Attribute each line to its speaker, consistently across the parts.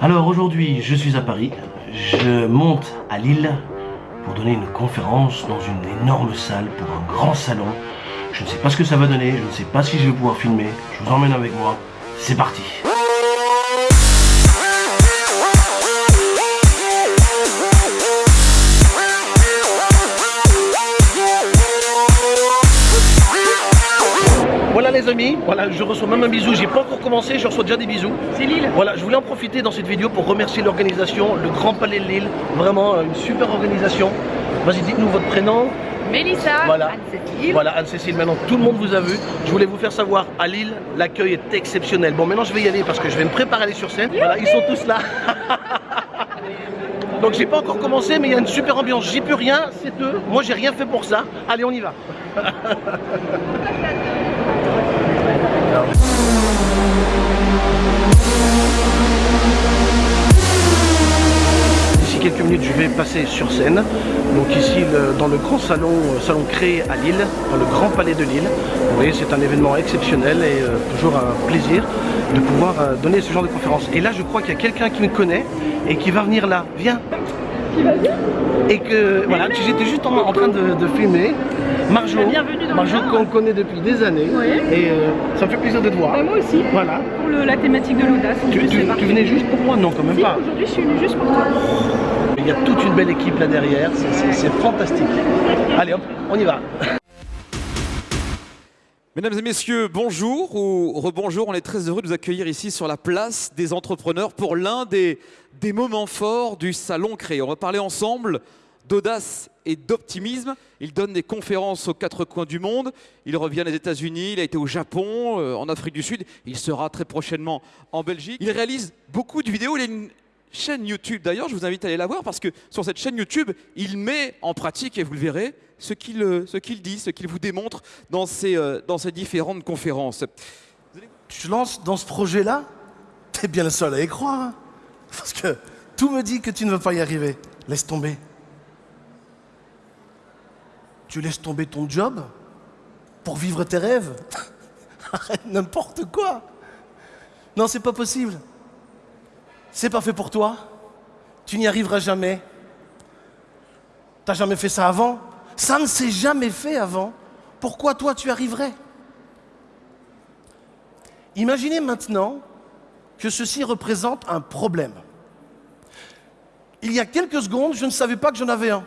Speaker 1: Alors aujourd'hui, je suis à Paris. Je monte à Lille pour donner une conférence dans une énorme salle pour un grand salon. Je ne sais pas ce que ça va donner, je ne sais pas si je vais pouvoir filmer. Je vous emmène avec moi. C'est parti les amis, voilà, je reçois même un bisou, j'ai pas encore commencé, je reçois déjà des bisous.
Speaker 2: C'est Lille
Speaker 1: Voilà, je voulais en profiter dans cette vidéo pour remercier l'organisation, le Grand Palais de Lille, vraiment euh, une super organisation. Vas-y, dites-nous votre prénom.
Speaker 2: Mélissa,
Speaker 1: Voilà.
Speaker 2: Anne-Cécile.
Speaker 1: Voilà, Anne-Cécile, maintenant tout le monde vous a vu. Je voulais vous faire savoir, à Lille, l'accueil est exceptionnel. Bon, maintenant je vais y aller parce que je vais me préparer à aller sur scène. Voilà, ils sont tous là. Donc j'ai pas encore commencé, mais il y a une super ambiance. J'y peux rien, c'est eux. Moi, j'ai rien fait pour ça. Allez, on y va. je vais passer sur scène. Donc ici, le- dans le grand salon, euh, salon créé à Lille, dans le Grand Palais de Lille. Vous voyez, c'est un événement exceptionnel et euh, toujours un plaisir de pouvoir euh, donner ce genre de conférence. Et là, je crois qu'il y a quelqu'un qui me connaît et qui va venir là. Viens. Et que voilà, j'étais juste en, en train de, de filmer. Marjo, Marjo qu'on connaît depuis des années.
Speaker 2: Oui.
Speaker 1: Et euh, ça me fait plaisir de te voir.
Speaker 2: Bah, moi aussi,
Speaker 1: Voilà.
Speaker 2: Pour le- la thématique de l'audace.
Speaker 1: Tu, venais juste pour moi Non, quand même
Speaker 2: Si,
Speaker 1: pas.
Speaker 2: aujourd'hui, je suis venue juste pour toi.
Speaker 1: Il y a toute une belle équipe là derrière, c'est fantastique. Allez hop, on y va.
Speaker 3: Mesdames et messieurs, bonjour ou rebonjour. On est très heureux de vous accueillir ici sur la place des entrepreneurs pour l'un des, des moments forts du salon créé. On va parler ensemble d'audace et d'optimisme. Il donne des conférences aux quatre coins du monde. Il revient des États-Unis, il a été au Japon, euh, en Afrique du Sud. Il sera très prochainement en Belgique. Il réalise beaucoup de vidéos. Il a une chaîne YouTube d'ailleurs. Je vous invite à aller la voir parce que sur cette chaîne YouTube, il met en pratique, et vous le verrez, ce qu'il euh, dit, ce qu'il vous démontre dans ses, euh, dans ses différentes conférences.
Speaker 4: Tu te lances dans ce projet-là, t'es bien le seul à y croire. hein. Parce que tout me dit que tu ne veux pas y arriver. Laisse tomber. Tu laisses tomber ton job pour vivre tes rêves. Arrête n'importe quoi. Non, c'est pas possible. C'est pas fait pour toi. Tu n'y arriveras jamais. T'as jamais fait ça avant. Ça ne s'est jamais fait avant. Pourquoi toi tu arriverais? Imaginez maintenant que ceci représente un problème. Il y a quelques secondes, je ne savais pas que j'en avais un.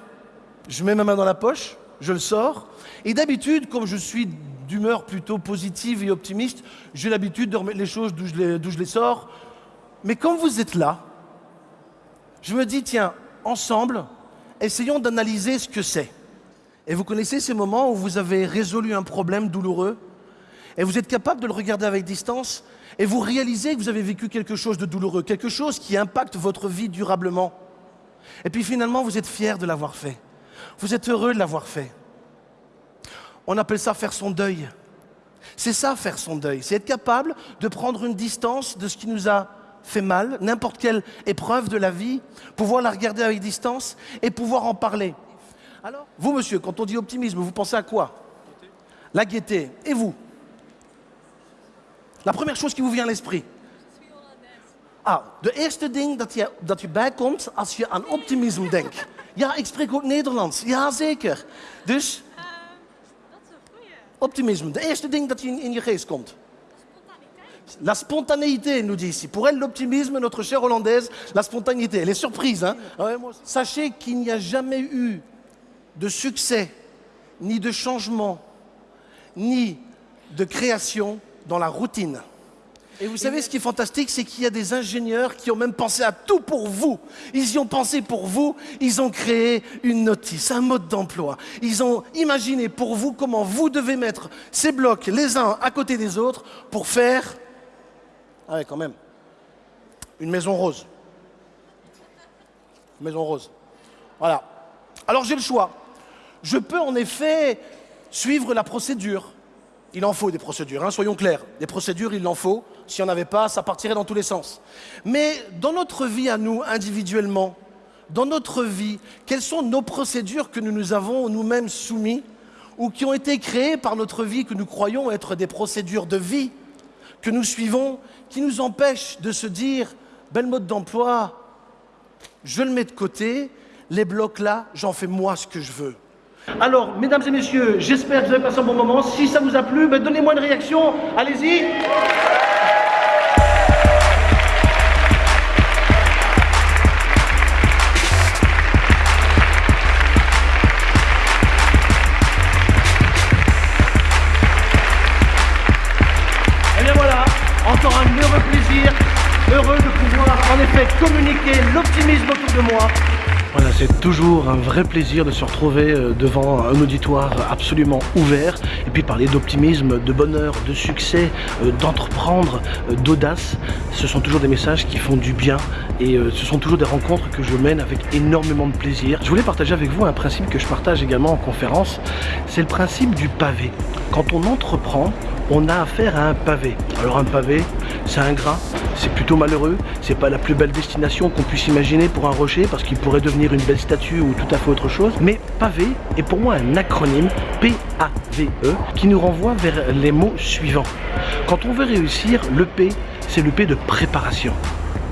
Speaker 4: Je mets ma main dans la poche, je le sors, et d'habitude, comme je suis d'humeur plutôt positive et optimiste, j'ai l'habitude de remettre les choses d'où je les, sors. Mais quand vous êtes là, je me dis, tiens, ensemble, essayons d'analyser ce que c'est. Et vous connaissez ces moments où vous avez résolu un problème douloureux et vous êtes capable de le regarder avec distance et vous réalisez que vous avez vécu quelque chose de douloureux, quelque chose qui impacte votre vie durablement. Et puis finalement, vous êtes fier de l'avoir fait. Vous êtes heureux de l'avoir fait. On appelle ça faire son deuil. C'est ça, faire son deuil. C'est être capable de prendre une distance de ce qui nous a fait mal, n'importe quelle épreuve de la vie, pouvoir la regarder avec distance et pouvoir en parler. Alors, vous, monsieur, quand on dit optimisme, vous pensez à quoi? La gaieté. Et vous? La première chose qui vous vient à l'esprit? Ah, de eerste ding dat je, bijkomt als je aan optimisme. Ja, ik spreek ook Nederlands. Ja, zeker. Dus, optimisme. De eerste ding dat je in, in je geest komt. La spontanéité, nous dit ici. Pour elle, l'optimisme, notre chère hollandaise, la spontanéité. Elle est surprise. Hein Ah. Sachez qu'il n'y a jamais eu de succès, ni de changement, ni de création dans la routine. Et vous savez, ce qui est fantastique, c'est qu'il y a des ingénieurs qui ont même pensé à tout pour vous. Ils y ont pensé pour vous, ils ont créé une notice, un mode d'emploi. Ils ont imaginé pour vous comment vous devez mettre ces blocs les uns à côté des autres pour faire... Ah ouais, quand même. Une maison rose. Maison rose. Voilà. Alors j'ai le choix. Je peux en effet suivre la procédure. Il en faut des procédures, hein, soyons clairs. Des procédures, il en faut. S'il n'y en avait pas, ça partirait dans tous les sens. Mais dans notre vie à nous, individuellement, dans notre vie, quelles sont nos procédures que nous nous avons nous-mêmes soumis ou qui ont été créées par notre vie, que nous croyons être des procédures de vie, que nous suivons, qui nous empêchent de se dire
Speaker 5: le mode d'emploi, je le mets de côté. Les blocs là, j'en fais moi ce que je veux. Alors, mesdames et messieurs, j'espère que vous avez passé un bon moment. Si ça vous a plu, ben, donnez-moi une réaction. Allez-y. L'optimisme autour de moi.
Speaker 4: Voilà, c'est toujours un vrai plaisir de se retrouver euh, devant un auditoire absolument ouvert et puis parler d'optimisme, de bonheur, de succès, euh, d'entreprendre, euh, d'audace. Ce sont toujours des messages qui font du bien et ce sont toujours des rencontres que je mène avec énormément de plaisir. Je voulais partager avec vous un principe que je partage également en conférence, c'est le principe du pavé. Quand on entreprend, on a affaire à un pavé. Alors un pavé, c'est un grain, c'est plutôt malheureux, c'est pas la plus belle destination qu'on puisse imaginer pour un rocher parce qu'il pourrait devenir une belle statue ou tout à fait autre chose. Mais pavé est pour moi un acronyme, P-A-V-E, qui nous renvoie vers les mots suivants. Quand on veut réussir, le P, c'est le P de préparation.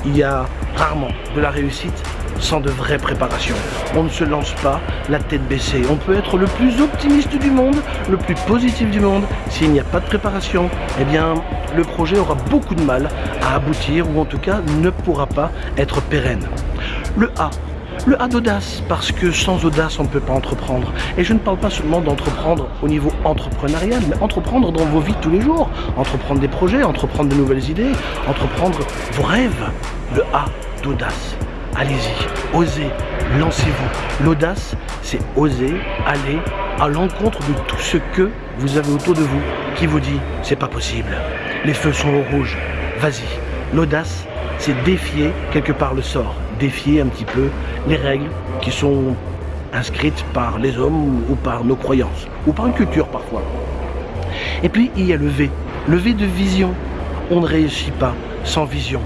Speaker 4: Il y a rarement de la réussite sans de vraies préparations. On ne se lance pas la tête baissée. On peut être le plus optimiste du monde, le plus positif du monde. S'il n'y a pas de préparation, eh bien, le projet aura beaucoup de mal à aboutir ou en tout cas ne pourra pas être pérenne. Le A, le A d'audace, parce que sans audace, on ne peut pas entreprendre. Et je ne parle pas seulement d'entreprendre au niveau entrepreneurial, mais entreprendre dans vos vies tous les jours. Entreprendre des projets, entreprendre de nouvelles idées, entreprendre vos rêves. Le A d'audace. Allez-y, osez, lancez-vous. L'audace, c'est oser aller à l'encontre de tout ce que vous avez autour de vous qui vous dit c'est pas possible. Les feux sont au rouge. Vas-y. L'audace, c'est défier quelque part le sort, défier un petit peu les règles qui sont inscrites par les hommes ou par nos croyances, ou par une culture parfois. Et puis il y a le V, le V de vision. On ne réussit pas sans vision.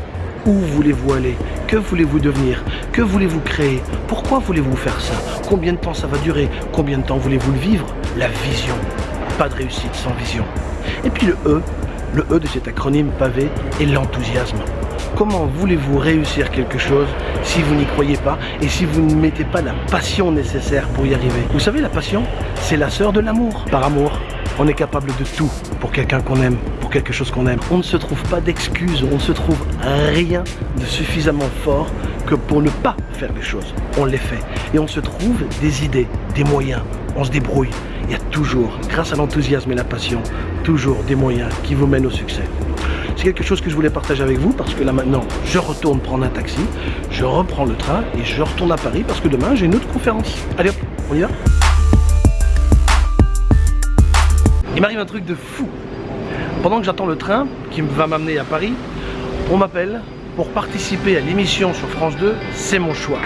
Speaker 4: Où voulez-vous aller? Que voulez-vous devenir? Que voulez-vous créer? Pourquoi voulez-vous faire ça? Combien de temps ça va durer? Combien de temps voulez-vous le vivre? La vision. Pas de réussite sans vision. Et puis le E, le E de cet acronyme pavé est l'enthousiasme. Comment voulez-vous réussir quelque chose si vous n'y croyez pas et si vous ne mettez pas la passion nécessaire pour y arriver? Vous savez, la passion, c'est la sœur de l'amour. Par amour, on est capable de tout pour quelqu'un qu'on aime, pour quelque chose qu'on aime. On ne se trouve pas d'excuses, on ne se trouve rien de suffisamment fort que pour ne pas faire les choses. On les fait. Et on se trouve des idées, des moyens. On se débrouille. Il y a toujours, grâce à l'enthousiasme et la passion, toujours des moyens qui vous mènent au succès. Quelque chose que je voulais partager avec vous parce que là maintenant, je retourne prendre un taxi, je reprends le train et je retourne à Paris parce que demain, j'ai une autre conférence. Allez hop, on y va Il m'arrive un truc de fou. Pendant que j'attends le train qui va m'amener à Paris, on m'appelle pour participer à l'émission sur France 2, c'est mon choix.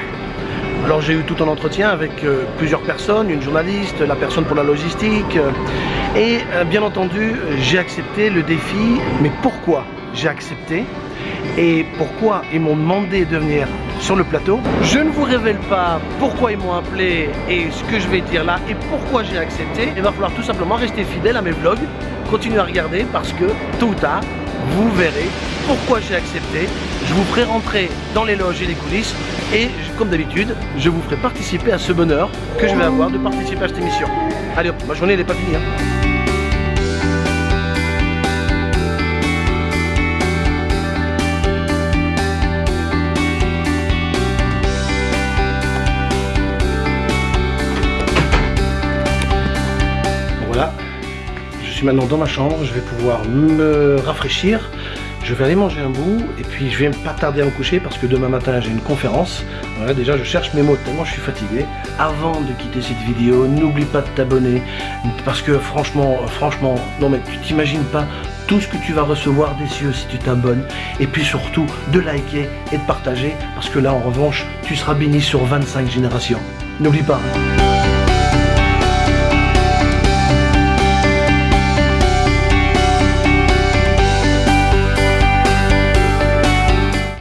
Speaker 4: Alors j'ai eu tout un entretien avec euh, plusieurs personnes, une journaliste, la personne pour la logistique, euh, et euh, bien entendu j'ai accepté le défi, mais pourquoi j'ai accepté et pourquoi ils m'ont demandé de venir sur le plateau? Je ne vous révèle pas pourquoi ils m'ont appelé et ce que je vais dire là et pourquoi j'ai accepté. Il va falloir tout simplement rester fidèle à mes vlogs, continuer à regarder parce que tôt ou tard, vous verrez pourquoi j'ai accepté. Je vous ferai rentrer dans les loges et les coulisses et comme d'habitude, je vous ferai participer à ce bonheur que je vais avoir de participer à cette émission. Allez ma journée n'est pas finie. Hein. voilà, je suis maintenant dans ma chambre, je vais pouvoir me rafraîchir. Je vais aller manger un bout et puis je vais pas tarder à me coucher parce que demain matin j'ai une conférence. Voilà, déjà je cherche mes mots tellement je suis fatigué. Avant de quitter cette vidéo, n'oublie pas de t'abonner parce que franchement, franchement, non mais tu t'imagines pas tout ce que tu vas recevoir des cieux si tu t'abonnes et puis surtout de liker et de partager parce que là en revanche tu seras béni sur 25 générations. N'oublie pas.